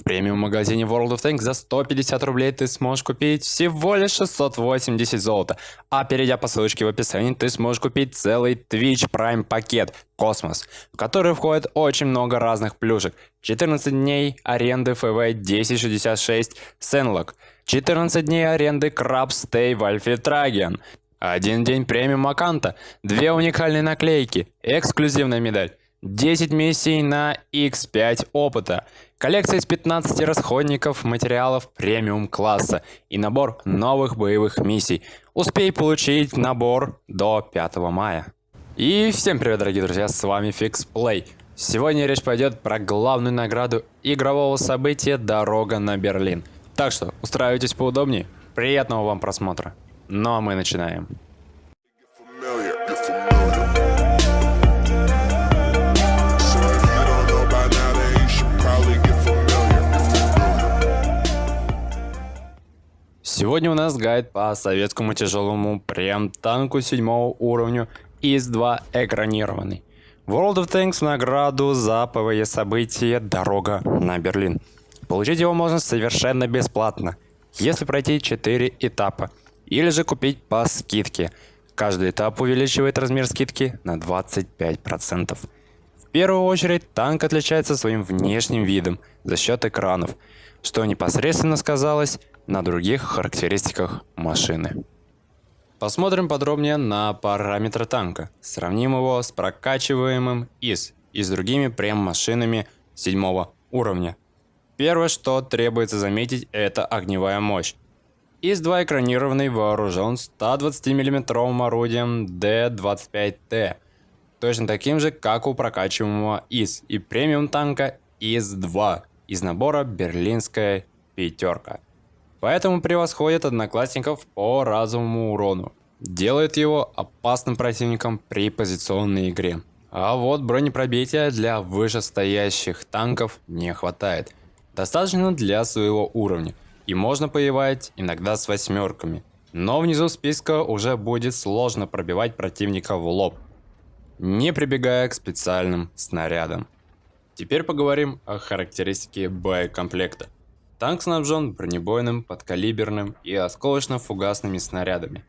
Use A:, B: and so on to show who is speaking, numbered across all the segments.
A: В премиум-магазине World of Tanks за 150 рублей ты сможешь купить всего лишь 680 золота. А перейдя по ссылочке в описании, ты сможешь купить целый Twitch Prime пакет Космос, в который входит очень много разных плюшек. 14 дней аренды FV 1066 Senlock, 14 дней аренды Crab Stay в Альфе один день премиум Аканта, две уникальные наклейки, эксклюзивная медаль. 10 миссий на X5 опыта, коллекция из 15 расходников материалов премиум класса и набор новых боевых миссий. Успей получить набор до 5 мая. И всем привет, дорогие друзья, с вами FixPlay. Сегодня речь пойдет про главную награду игрового события «Дорога на Берлин». Так что устраивайтесь поудобнее, приятного вам просмотра. Ну а мы начинаем. Сегодня у нас гайд по советскому тяжелому прем-танку седьмого уровня ИС-2 экранированный. World of Tanks в награду за ПВЕ событие «Дорога на Берлин». Получить его можно совершенно бесплатно, если пройти 4 этапа, или же купить по скидке. Каждый этап увеличивает размер скидки на 25%. В первую очередь танк отличается своим внешним видом за счет экранов, что непосредственно сказалось на других характеристиках машины. Посмотрим подробнее на параметры танка. Сравним его с прокачиваемым ИС и с другими прем-машинами седьмого уровня. Первое, что требуется заметить, это огневая мощь. ИС-2 экранированный вооружен 120 мм орудием Д-25Т, точно таким же, как у прокачиваемого ИС и премиум танка ИС-2 из набора «Берлинская пятерка». Поэтому превосходит одноклассников по разовому урону. Делает его опасным противником при позиционной игре. А вот бронепробития для вышестоящих танков не хватает. Достаточно для своего уровня. И можно поевать иногда с восьмерками. Но внизу списка уже будет сложно пробивать противника в лоб. Не прибегая к специальным снарядам. Теперь поговорим о характеристике боекомплекта. Танк снабжен бронебойным, подкалиберным и осколочно-фугасными снарядами.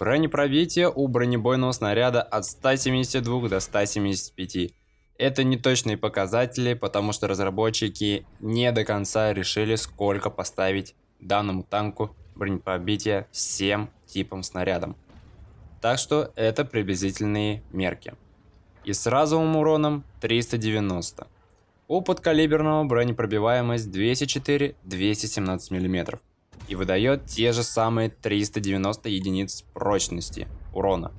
A: Бронепробитие у бронебойного снаряда от 172 до 175. Это не точные показатели, потому что разработчики не до конца решили, сколько поставить данному танку бронепробития всем типам снарядам. Так что это приблизительные мерки. И с разовым уроном 390. У подкалиберного бронепробиваемость 204-217 мм и выдает те же самые 390 единиц прочности урона.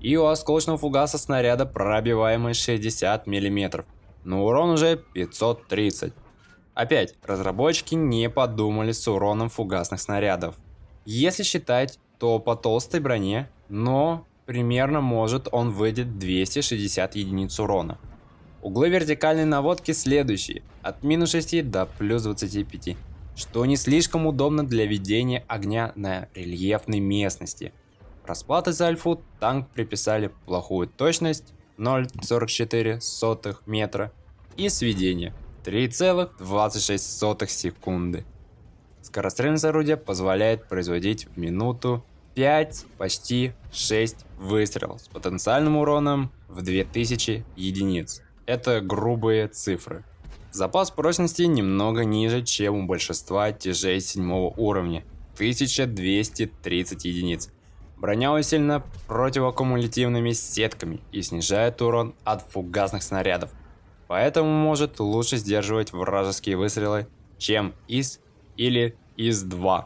A: И у осколочного фугаса снаряда пробиваемость 60 мм, но урон уже 530. Опять, разработчики не подумали с уроном фугасных снарядов. Если считать, то по толстой броне, но примерно может он выйдет 260 единиц урона. Углы вертикальной наводки следующие, от минус 6 до плюс 25, что не слишком удобно для ведения огня на рельефной местности. Расплаты за альфу танк приписали плохую точность 0,44 метра и сведение 3,26 секунды. Скорострельность орудия позволяет производить в минуту 5, почти 6 выстрелов с потенциальным уроном в 2000 единиц. Это грубые цифры. Запас прочности немного ниже, чем у большинства тяжей седьмого уровня – 1230 единиц. Броня усилена противоаккумулятивными сетками и снижает урон от фугасных снарядов, поэтому может лучше сдерживать вражеские выстрелы, чем ИС или ИС-2.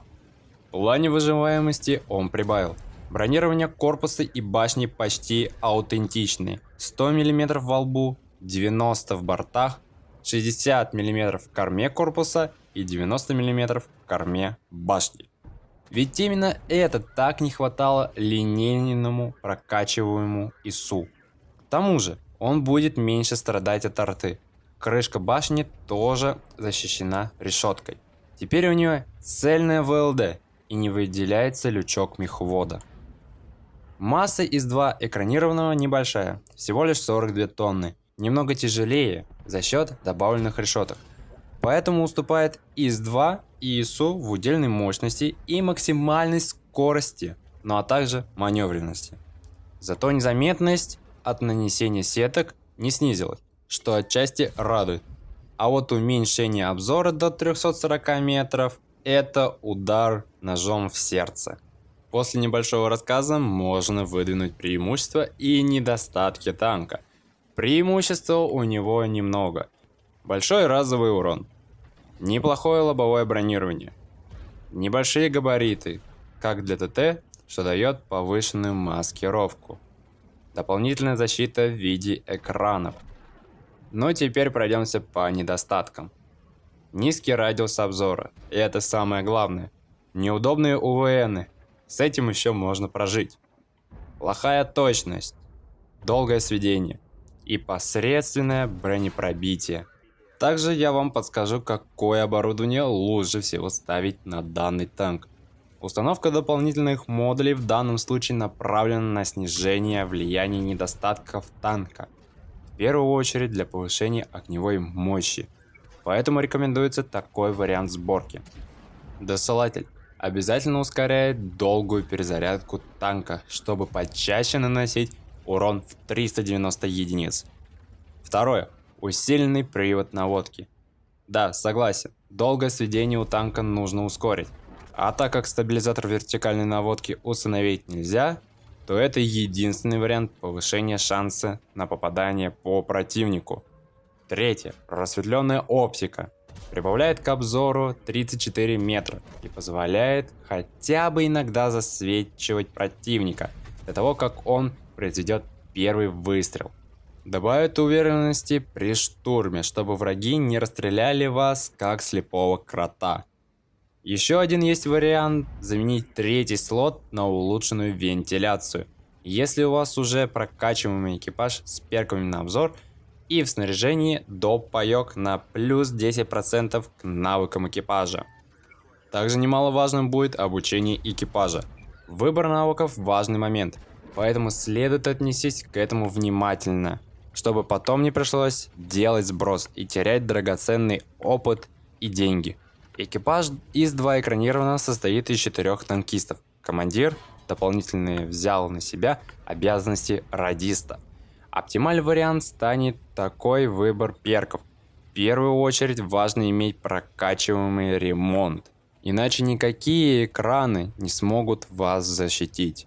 A: В плане выживаемости он прибавил. Бронирование корпуса и башни почти аутентичные. 100 мм во лбу, 90 в бортах, 60 мм в корме корпуса и 90 мм в корме башни. Ведь именно это так не хватало линейному прокачиваемому ИСУ. К тому же, он будет меньше страдать от арты. Крышка башни тоже защищена решеткой. Теперь у нее цельная ВЛД и не выделяется лючок мехвода. Масса из 2 экранированного небольшая, всего лишь 42 тонны, немного тяжелее за счет добавленных решеток. поэтому уступает ИС-2 и ИСу в удельной мощности и максимальной скорости, ну а также маневренности. Зато незаметность от нанесения сеток не снизилась, что отчасти радует. А вот уменьшение обзора до 340 метров – это удар ножом в сердце. После небольшого рассказа можно выдвинуть преимущества и недостатки танка. Преимущества у него немного. Большой разовый урон. Неплохое лобовое бронирование. Небольшие габариты, как для ТТ, что дает повышенную маскировку. Дополнительная защита в виде экранов. Но теперь пройдемся по недостаткам. Низкий радиус обзора, и это самое главное. Неудобные УВНы, с этим еще можно прожить. Плохая точность, долгое сведение и посредственное бронепробитие. Также я вам подскажу, какое оборудование лучше всего ставить на данный танк. Установка дополнительных модулей в данном случае направлена на снижение влияния недостатков танка. В первую очередь для повышения огневой мощи. Поэтому рекомендуется такой вариант сборки. Досылатель обязательно ускоряет долгую перезарядку танка, чтобы почаще наносить урон в 390 единиц. Второе. Усиленный привод наводки. Да, согласен, долгое сведение у танка нужно ускорить. А так как стабилизатор вертикальной наводки установить нельзя, то это единственный вариант повышения шанса на попадание по противнику. Третье. Просветленная оптика. Прибавляет к обзору 34 метра и позволяет хотя бы иногда засвечивать противника для того, как он произведет первый выстрел. Добавит уверенности при штурме, чтобы враги не расстреляли вас как слепого крота. Еще один есть вариант заменить третий слот на улучшенную вентиляцию. Если у вас уже прокачиваемый экипаж с перками на обзор и в снаряжении доп паёк на плюс 10% к навыкам экипажа. Также немаловажным будет обучение экипажа. Выбор навыков важный момент, поэтому следует отнестись к этому внимательно, чтобы потом не пришлось делать сброс и терять драгоценный опыт и деньги. Экипаж из 2 экранированного состоит из четырех танкистов. Командир дополнительно взял на себя обязанности радиста. Оптимальный вариант станет такой выбор перков. В первую очередь важно иметь прокачиваемый ремонт, иначе никакие экраны не смогут вас защитить.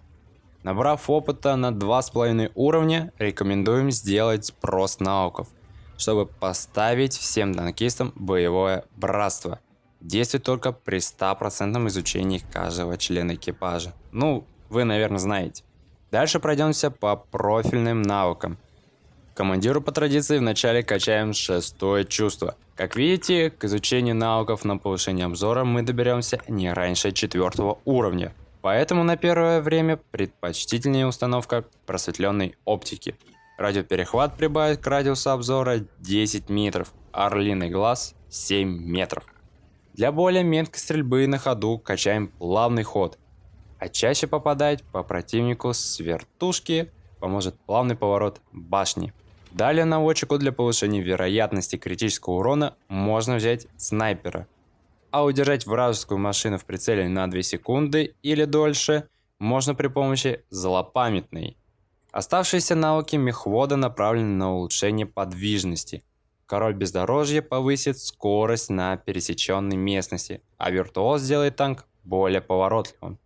A: Набрав опыта на 2,5 уровня, рекомендуем сделать спрос навыков, чтобы поставить всем танкистам боевое братство – Действует только при 100% изучении каждого члена экипажа. Ну, вы, наверное, знаете. Дальше пройдемся по профильным навыкам. Командиру по традиции вначале качаем шестое чувство. Как видите, к изучению навыков на повышение обзора мы доберемся не раньше четвертого уровня. Поэтому на первое время предпочтительнее установка просветленной оптики. Радиоперехват прибавит к радиусу обзора 10 метров, орлиный глаз 7 метров. Для более меткой стрельбы на ходу качаем плавный ход, а чаще попадать по противнику с вертушки поможет плавный поворот башни. Далее наводчику для повышения вероятности критического урона можно взять снайпера. А удержать вражескую машину в прицеле на 2 секунды или дольше можно при помощи злопамятной. Оставшиеся навыки мехвода направлены на улучшение подвижности – Король бездорожья повысит скорость на пересеченной местности, а виртуоз сделает танк более поворотливым.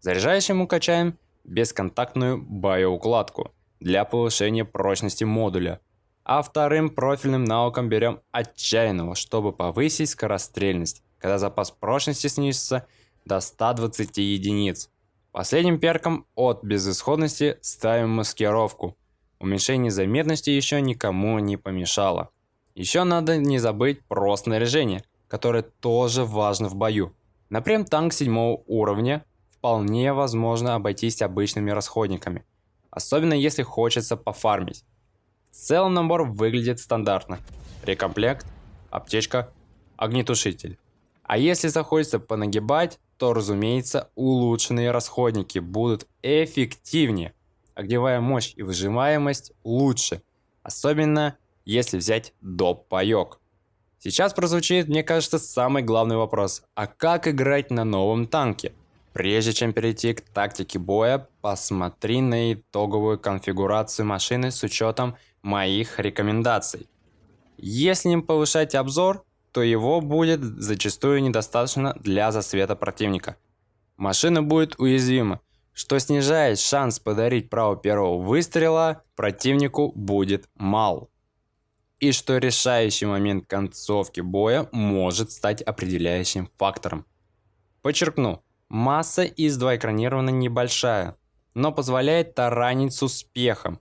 A: Заряжающему качаем бесконтактную боеукладку для повышения прочности модуля. А вторым профильным навыком берем отчаянного, чтобы повысить скорострельность, когда запас прочности снизится до 120 единиц. Последним перком от безысходности ставим маскировку. Уменьшение заметности еще никому не помешало. Еще надо не забыть про снаряжение, которое тоже важно в бою. Например, танк седьмого уровня вполне возможно обойтись обычными расходниками, особенно если хочется пофармить. В целом набор выглядит стандартно. Рекомплект, аптечка, огнетушитель. А если захочется понагибать, то разумеется улучшенные расходники будут эффективнее. Огневая мощь и выжимаемость лучше. Особенно если взять доп. паёк. Сейчас прозвучит, мне кажется, самый главный вопрос. А как играть на новом танке? Прежде чем перейти к тактике боя, посмотри на итоговую конфигурацию машины с учетом моих рекомендаций. Если не повышать обзор, то его будет зачастую недостаточно для засвета противника. Машина будет уязвима, что снижает шанс подарить право первого выстрела противнику будет мал. И что решающий момент концовки боя может стать определяющим фактором. Подчеркну, масса из 2 экранирована небольшая, но позволяет таранить с успехом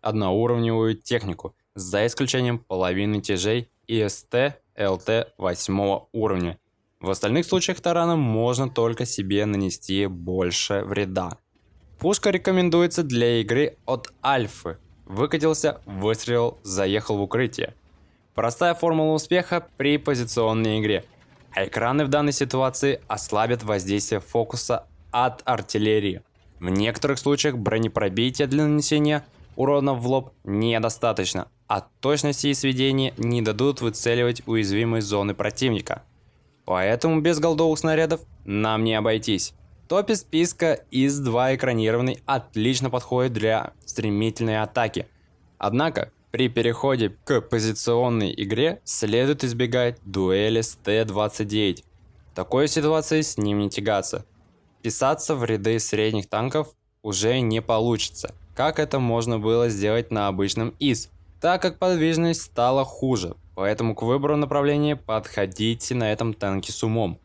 A: одноуровневую технику, за исключением половины тяжей ИСТ ЛТ 8 уровня. В остальных случаях тарана можно только себе нанести больше вреда. Пушка рекомендуется для игры от альфы. Выкатился, выстрелил, заехал в укрытие. Простая формула успеха при позиционной игре. А экраны в данной ситуации ослабят воздействие фокуса от артиллерии. В некоторых случаях бронепробития для нанесения урона в лоб недостаточно, а точности и сведения не дадут выцеливать уязвимые зоны противника. Поэтому без голдовых снарядов нам не обойтись. В топе списка ИС-2 экранированный отлично подходит для стремительной атаки. Однако, при переходе к позиционной игре следует избегать дуэли с Т-29. В такой ситуации с ним не тягаться. Писаться в ряды средних танков уже не получится, как это можно было сделать на обычном ИС – так как подвижность стала хуже, поэтому к выбору направления подходите на этом танке с умом.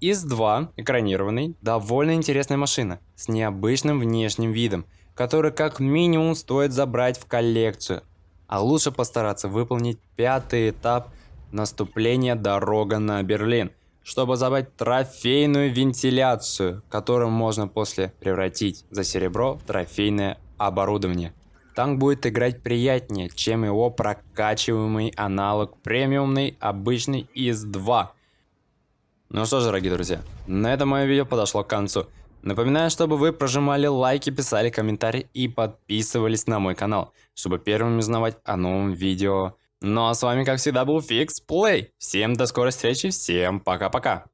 A: ИС-2 экранированный, довольно интересная машина, с необычным внешним видом, который как минимум стоит забрать в коллекцию, а лучше постараться выполнить пятый этап наступления «Дорога на Берлин», чтобы забрать трофейную вентиляцию, которую можно после превратить за серебро в трофейное оборудование. Танк будет играть приятнее, чем его прокачиваемый аналог премиумный обычный ИС-2. Ну что ж, дорогие друзья, на этом мое видео подошло к концу. Напоминаю, чтобы вы прожимали лайки, писали комментарии и подписывались на мой канал, чтобы первыми узнавать о новом видео. Ну а с вами, как всегда, был Fix Play. Всем до скорой встречи, всем пока-пока.